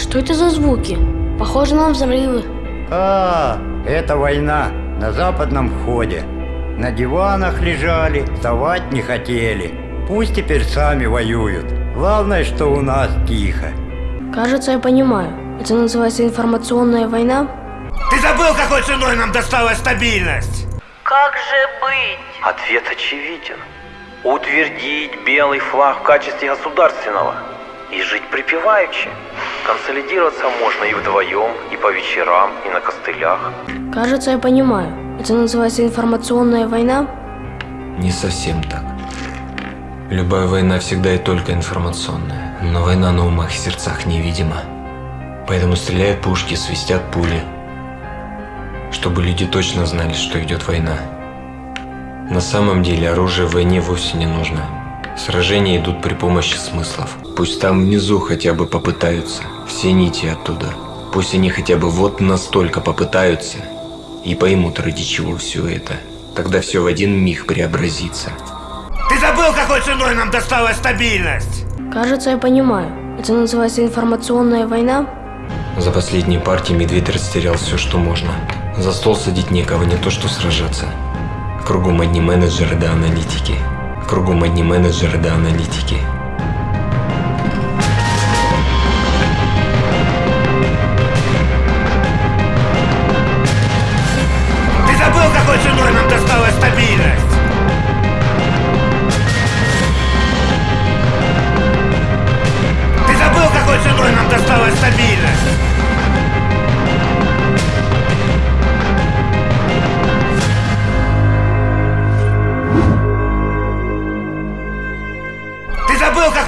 что это за звуки? Похоже на взрывы. А, это война на западном входе. На диванах лежали, вставать не хотели. Пусть теперь сами воюют. Главное, что у нас тихо. Кажется, я понимаю. Это называется информационная война? Ты забыл, какой ценой нам досталась стабильность? Как же быть? Ответ очевиден. Утвердить белый флаг в качестве государственного и жить припеваючи. Консолидироваться можно и вдвоем, и по вечерам, и на костылях. Кажется, я понимаю. Это называется информационная война? Не совсем так. Любая война всегда и только информационная. Но война на умах и сердцах невидима. Поэтому стреляют пушки, свистят пули. Чтобы люди точно знали, что идет война. На самом деле оружие в войне вовсе не нужно. Сражения идут при помощи смыслов. Пусть там внизу хотя бы попытаются. Все нити оттуда. Пусть они хотя бы вот настолько попытаются. И поймут, ради чего все это. Тогда все в один миг преобразится. Ты забыл, какой ценой нам досталась стабильность? Кажется, я понимаю. Это называется информационная война? За последние партии медведь растерял все, что можно. За стол садить некого, не то что сражаться. Кругом одни менеджеры да аналитики. Кругом одни менеджеры да аналитики. Ты забыл, какой ценой нам досталась стабильность? Ты забыл, какой ценой нам досталась стабильность?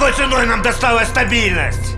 Какой ценой нам досталась стабильность?